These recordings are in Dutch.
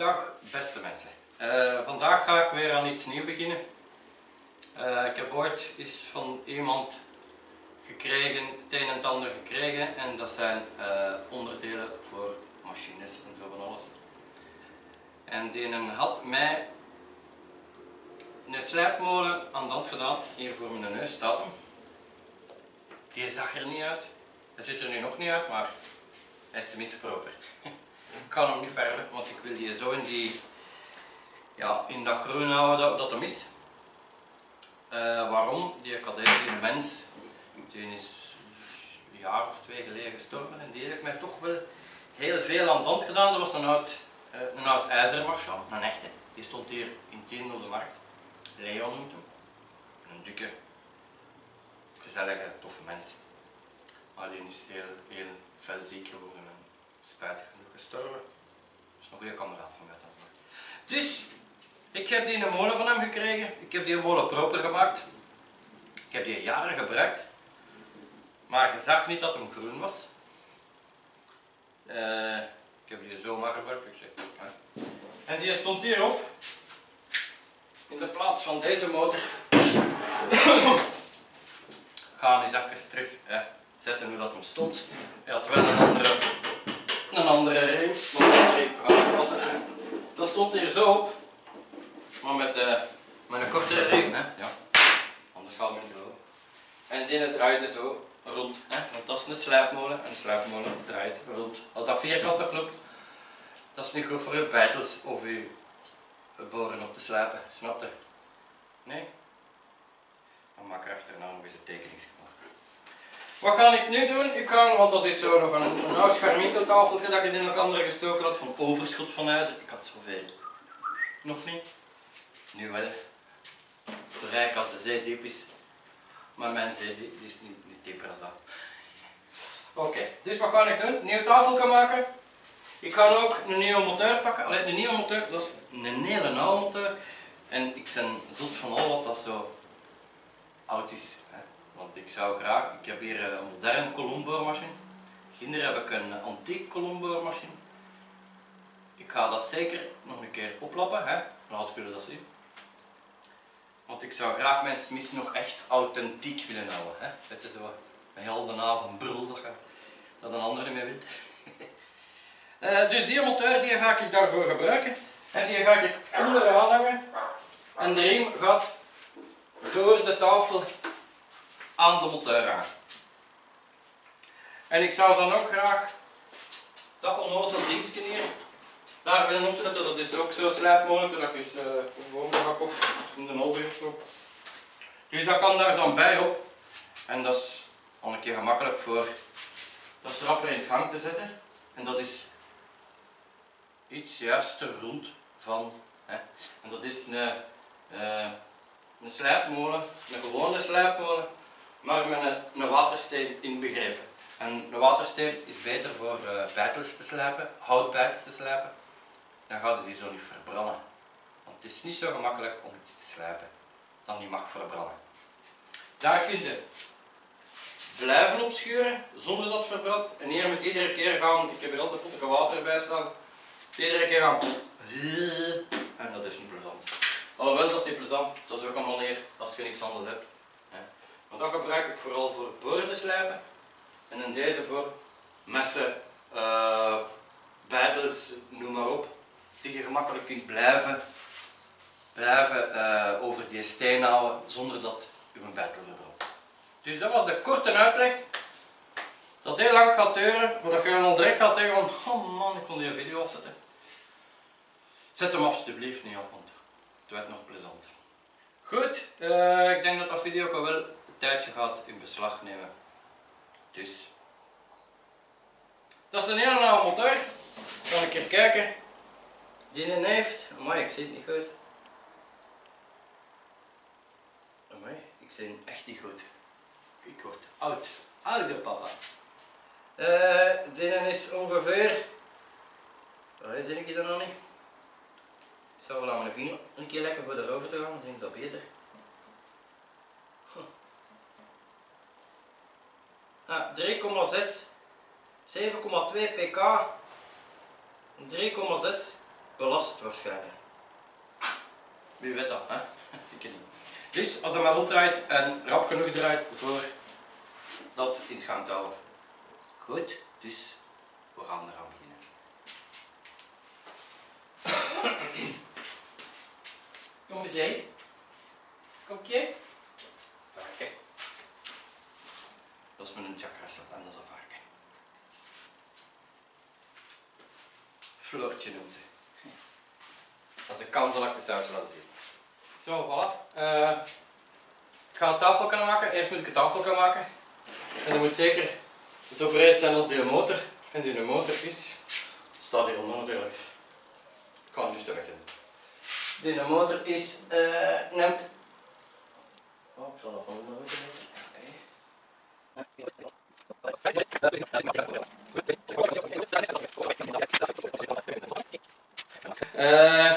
Dag beste mensen. Eh, vandaag ga ik weer aan iets nieuws beginnen. Eh, ik heb ooit eens van iemand gekregen, het een en ander gekregen en dat zijn eh, onderdelen voor machines en zo van alles. En die had mij een slijpmolen aan de hand gedaan, hier voor mijn neus staat hem. Die zag er niet uit, hij ziet er nu nog niet uit, maar hij is tenminste proper. Ik kan hem niet verder, want ik wil die zo in, die, ja, in dat groen houden dat, hem is. Uh, waarom? Die kadet, die mens, die is een jaar of twee geleden gestorven en die heeft mij toch wel heel veel aan de hand gedaan. Dat was een oud, uh, een oud een echte. Die stond hier in Tiende op de markt. Leon noemt hem. Een dikke, gezellige, toffe mens. Maar die is heel, heel veel ziek geworden en spijtig gestorven. Dat is een goede kameraad van mij. Dus, ik heb die een molen van hem gekregen. Ik heb die molen proper gemaakt. Ik heb die jaren gebruikt. Maar je zag niet dat hem groen was. Uh, ik heb die zomaar gebruikt. Ik zeg, hè. En die stond hierop. In de plaats van deze motor. Ga eens even terug zetten hoe dat hem stond. Hij had wel een andere, een andere riem. Dat stond hier zo op. Maar met, uh, met een kortere riem. Hè. Ja. Anders gaat het niet geloven. En die draaide zo rond. Hè. Want dat is een slijpmolen. En een slijpmolen draait rond. Als dat vierkantig loopt, dat is niet goed voor je bijtels of je boren op te slijpen. Snap je? Nee? Dan maak ik achterna nog eens een tekening Wat ga ik nu doen? Ik ga, want dat is zo nog een, een oud scharminkeltafeltje dat ik in elkaar gestoken had van overschot van ijzer. Ik had zoveel. Nog niet? Nu wel. Zo rijk als de zee diep is. Maar mijn zee die is niet, niet dieper als dat. Oké, dus wat ga ik doen? Een nieuw tafeltje maken. Ik ga ook een nieuwe motor pakken. Allee, een nieuwe motor, dat is een hele oude motor. En ik ben zot van al wat dat zo oud is. Hè. Want ik zou graag, ik heb hier een moderne kolomboormachine. Ginder heb ik een antiek kolomboormachine. Ik ga dat zeker nog een keer oplappen. Hè. Laat jullie dat zien. Want ik zou graag mijn smis nog echt authentiek willen houden. Hè. Het is zo een hele avond brul dat, dat een ander niet weet. Uh, dus die motor die ga ik daarvoor gebruiken. En die ga ik onderaan hangen. En de riem gaat door de tafel aan de hangen. En ik zou dan ook graag dat onnozel dingetje hier daar willen opzetten. Dat is ook zo slijpmogelijk. Dat is gewoon een op in de halve op. Dus dat kan daar dan bij op. En dat is al een keer gemakkelijk voor dat schrapper in het gang te zetten. En dat is iets juist rond van. Hè. En dat is een, uh, een slijpmolen, een gewone slijpmolen, maar met een, een watersteen inbegrepen. En een watersteen is beter voor uh, bijtels te slijpen, houtbijtels te slijpen. Dan gaat het die zo niet verbranden. Want het is niet zo gemakkelijk om iets te slijpen dan die mag verbranden. Daar kun je blijven opschuren zonder dat het verbrandt. En hier moet iedere keer gaan, ik heb hier altijd potten water bij staan, iedere keer gaan en dat is niet plezant. Alhoewel, dat is niet plezant, dat is ook een manier als je niks anders hebt. Dat gebruik ik vooral voor boren te slijpen en in deze voor messen, uh, bijbels, noem maar op, die je gemakkelijk kunt blijven, blijven uh, over die steen houden zonder dat je een bijbel verbrandt. Dus dat was de korte uitleg. Dat heel lang gaat duren, maar dat je dan direct gaat zeggen van, oh man, ik kon die video afzetten. Zet hem alsjeblieft niet op, want het werd nog plezant. Goed, uh, ik denk dat dat video ook wel tijdje gaat in beslag nemen. Dus. Dat is een hele oude motor. Ga een keer kijken. Die heeft. Amai, ik zie het niet goed. Amai, ik zie het echt niet goed. Ik word oud. Oude papa. Uh, die is ongeveer... Waar zie ik dat nog niet? Ik zou wel aan mijn vinger een keer lekker voor de rover te gaan, dan denk ik dat beter. 3,6 7,2 pk 3,6 belast waarschijnlijk. Wie weet dat, hè? Ik niet. Dus als het maar ronddraait en rap genoeg draait voor dat in het gang. Goed, dus we gaan eraan beginnen. Kom eens heen. Kom? Varken. Dat is met een Jack Russell en dat is een varken. Floortje noemt ze. Is een kans zal ik de saus laten zien. Zo, voilà. Eh, ik ga een tafel kunnen maken. Eerst moet ik een tafel kunnen maken. En dat moet zeker zo breed zijn als die motor. En die motor is, staat hieronder natuurlijk. Ik ga hem dus wegzetten. Die motor is, eh neemt... Oh, ik zal dat van onder moeten Eh,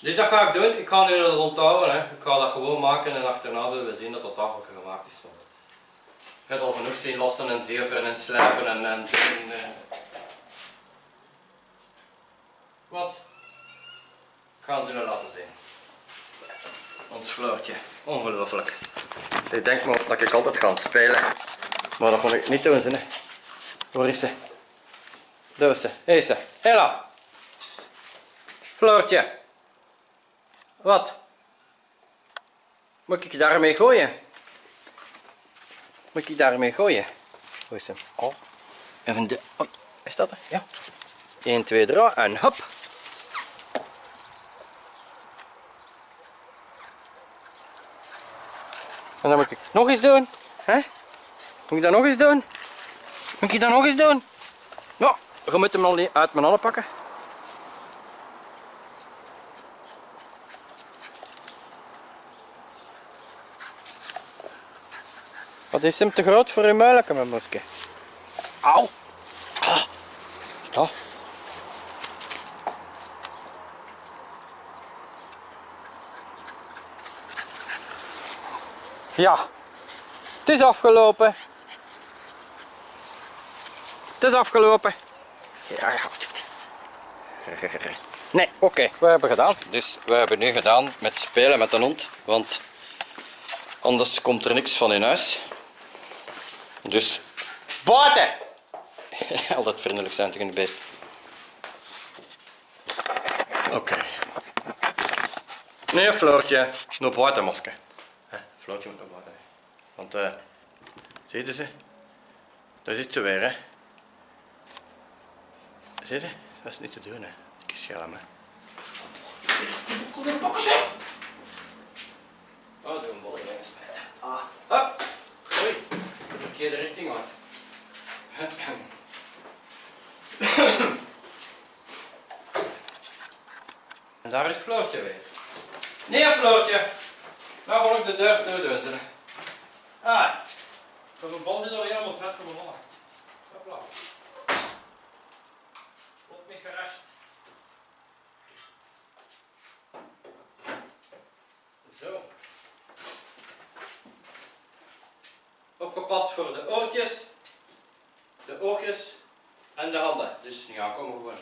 dus dat ga ik doen. Ik ga nu dat onthouden. Hè. Ik ga dat gewoon maken en achterna zullen we zien dat dat tafeltje gemaakt is. Want je al genoeg zien lossen en zeveren en slijpen en, en. Wat? Ik ga het jullie laten zien. Ons Floortje. Ongelooflijk. Ik denk maar dat ik altijd ga spelen. Maar dat moet ik niet doen. Hè. Waar is ze? Daar is ze. Hier ze. Hela. Floortje. Wat? Moet ik daarmee gooien? Moet ik daarmee gooien? Hoe is hem? Oh. Even de... Oh, is dat er? Ja. 1, 2, 3 en hop. En dan moet ik nog eens doen. Hè? Moet ik dat nog eens doen? Moet ik dat nog eens doen? Ja, je moet hem al uit mijn handen pakken. Wat is hem te groot voor uw muiletje, mijn moske? Auw! Ah, stop. Ja, het is afgelopen. Het is afgelopen. Ja, ja. Nee, oké, we hebben gedaan. Dus we hebben nu gedaan met spelen met een hond, want anders komt er niks van in huis. Dus buiten! Altijd vriendelijk zijn tegen de beest. Oké. Nee, Floortje, naar buiten. Floortje moet naar buiten. Want, eh, je ze? Daar zit ze weer, hè. Zie je? Dat is niet te doen, hè. Ik scherm, hè. Kom in pakken, zeg! Oh, doe een bolletje spijten. Ah, hop! Oei, de verkeerde richting, man. En daar is Floortje weer. Nee, Floortje! Nou wil ik de deur toe doen, zeg. Ah, dat een bal zit al helemaal vet voor mijn mannen. Hopla. Op mijn garage. Zo. Opgepast voor de oortjes, de oogjes en de handen. Dus ja, kom maar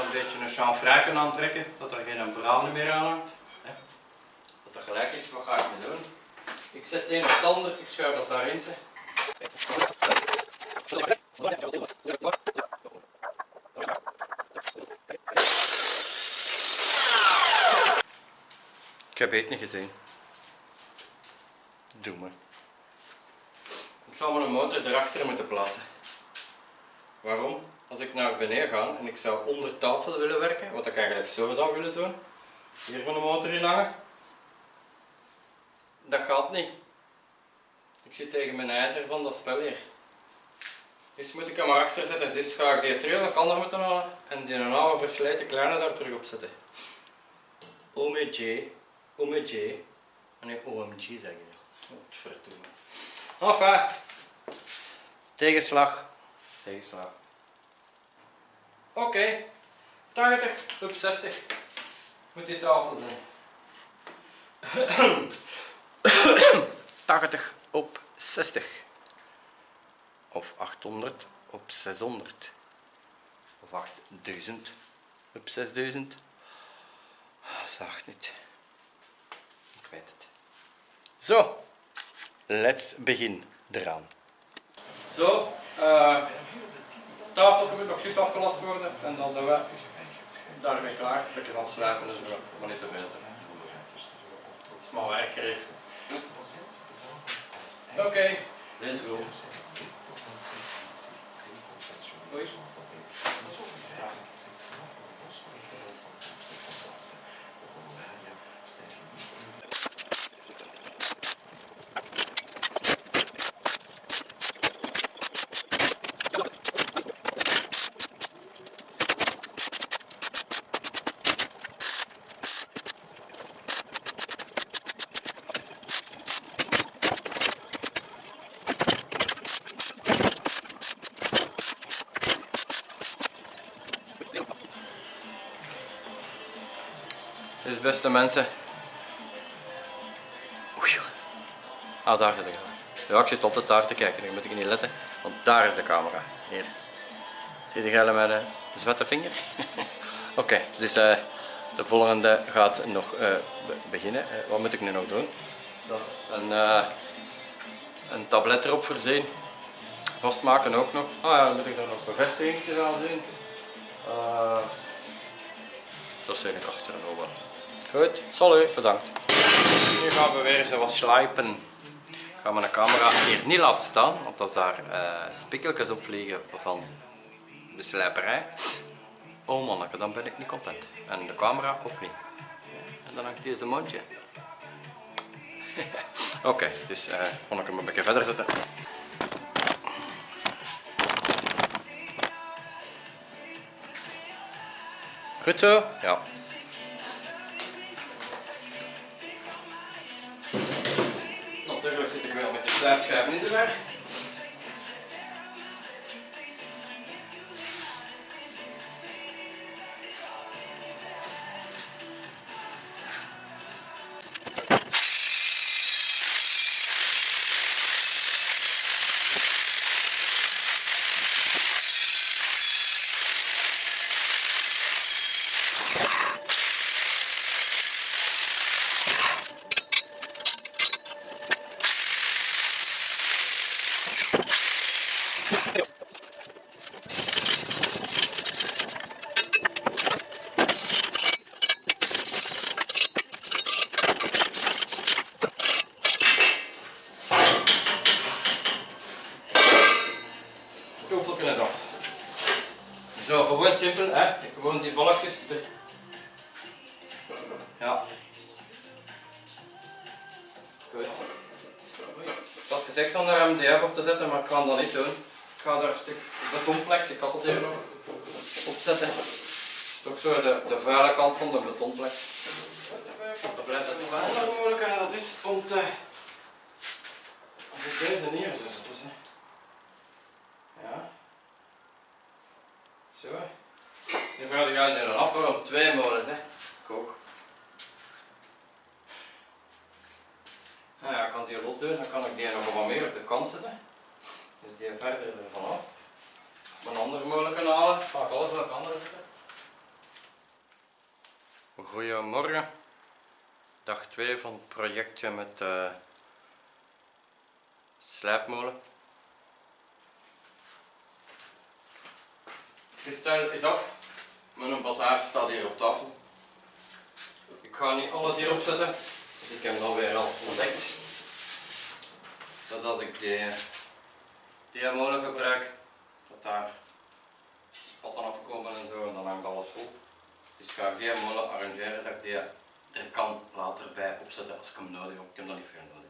een beetje een chanfraken aantrekken, dat er geen brand meer aan hangt. Dat er gelijk is, wat ga ik nu doen? Ik zet een standaard, ik schuif dat daarin. Ik heb het niet gezien. Doe me. Ik zal mijn motor erachter moeten plaatsen. Waarom? Als ik naar beneden ga en ik zou onder tafel willen werken, wat ik eigenlijk zo zou willen doen, hier van de motor in hangen, dat gaat niet. Ik zit tegen mijn ijzer van dat spel hier. Dus moet ik hem maar achter zetten. Dus ga ik die trail een ander moeten halen en die een oude versleten kleine daar terug op zetten. OMG, OMG, nee OMG zeg je. Wat verdomme. Enfin, tegenslag, tegenslag. Oké, 80 op 60 moet die tafel zijn. 80 op 60 of 800 op 600 of 8000 op 6000 zacht niet. Ik weet het. Zo let's begin eraan. Zo uh, tafel moet nog juist afgelast worden en dan zijn we daarmee klaar. Een beetje afsluiten en zo maar niet te veel het is maar werker okay, let's go. Beste mensen. Oei. Ah, daar zit ik. Ja, ik zit altijd daar te kijken, nu moet ik niet letten, want daar is de camera. Hier. Zie je de met de zwette vinger? Oké, dus uh, de volgende gaat nog uh, beginnen. Wat moet ik nu nog doen? Dat is een, een tablet erop voorzien. Vastmaken ook nog. Ah ja, dan moet ik daar nog bevestiging aan zien. dat zijn ik achter en over. Goed, salut, bedankt. Nu gaan we weer zo wat slijpen. Ik ga mijn camera hier niet laten staan, want als daar uh, spikkeltjes op vliegen van de slijperij, oh manneke, dan ben ik niet content. En de camera ook niet. En dan hangt deze mondje. Oké, dus uh, ik hem een beetje verder zetten. Goed zo? Ja. Slaapschuiven in de te zetten, maar ik ga dat niet doen. Ik ga daar een stuk betonplex, ik had het hier nog, op zetten. Toch zo de, de vuile kant van de betonplex. Dat blijft het wel mogelijk en dat is om te... Om deze neer te zetten. Ja. Zo. Nu ga ik in een appel op twee molens, hè. Kook. Nou ja, ik kan die los doen, dan kan ik die nog wat meer op de kant zetten. Dus die verder ervan af. Mijn andere molen kunnen halen, ga ik alles op de andere zetten. Goedemorgen. Dag 2 van het projectje met de uh, slijpmolen. kristal is af. Mijn bazaar staat hier op tafel. Ik ga niet alles hier opzetten. Dus ik heb het alweer al ontdekt. Dat als ik die, die molen gebruik, dat daar spatten afkomen en zo en dan hangt alles vol. Dus ik ga geen molen arrangeren dat ik die er kan later bij opzetten als ik hem nodig heb. Ik heb dat niet veel nodig.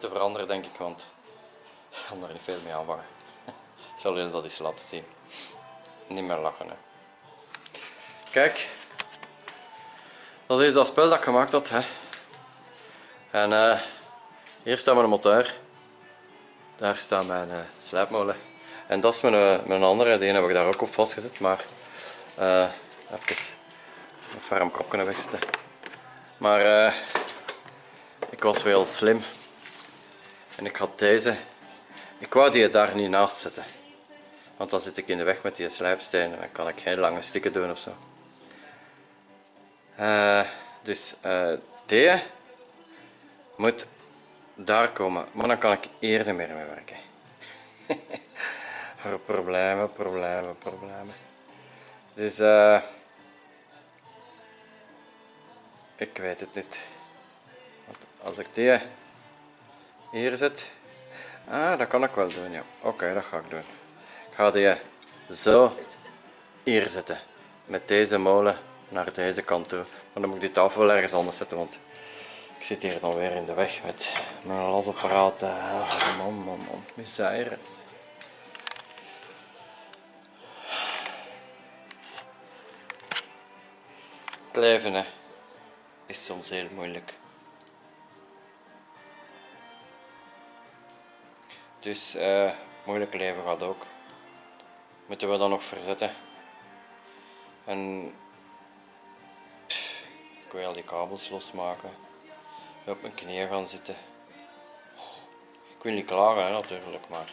moeten veranderen denk ik, want ik kan er niet veel mee aanvangen. Ik zal jullie dat eens laten zien. Niet meer lachen hè. Kijk. Dat is dat spel dat ik gemaakt had. Hè. En eh, hier staat mijn motor. Daar staat mijn uh, slijpmolen. En dat is mijn, uh, mijn andere, die heb ik daar ook op vastgezet. Maar uh, even een ferm kop kunnen wegzetten. Maar ik was wel slim. En ik had deze. Ik wou die daar niet naast zetten. Want dan zit ik in de weg met die slijpstenen en dan kan ik geen lange stukken doen ofzo. Uh, dus uh, die moet daar komen, maar dan kan ik eerder meer mee werken. problemen, problemen, problemen. Dus uh, ik weet het niet. Want als ik die hier zet, ah, dat kan ik wel doen, ja. Oké, dat ga ik doen. Ik ga die zo hier zetten. Met deze molen naar deze kant toe. Maar dan moet ik die tafel wel ergens anders zetten, want ik zit hier dan weer in de weg met mijn lasapparaat. Ah, man, man, man, misère. Het hè, is soms heel moeilijk. Dus uh, moeilijk leven gaat ook. Moeten we dan nog verzetten. En ik wil al die kabels losmaken. Op mijn knieën gaan zitten. Ik wil niet klagen hè, natuurlijk, maar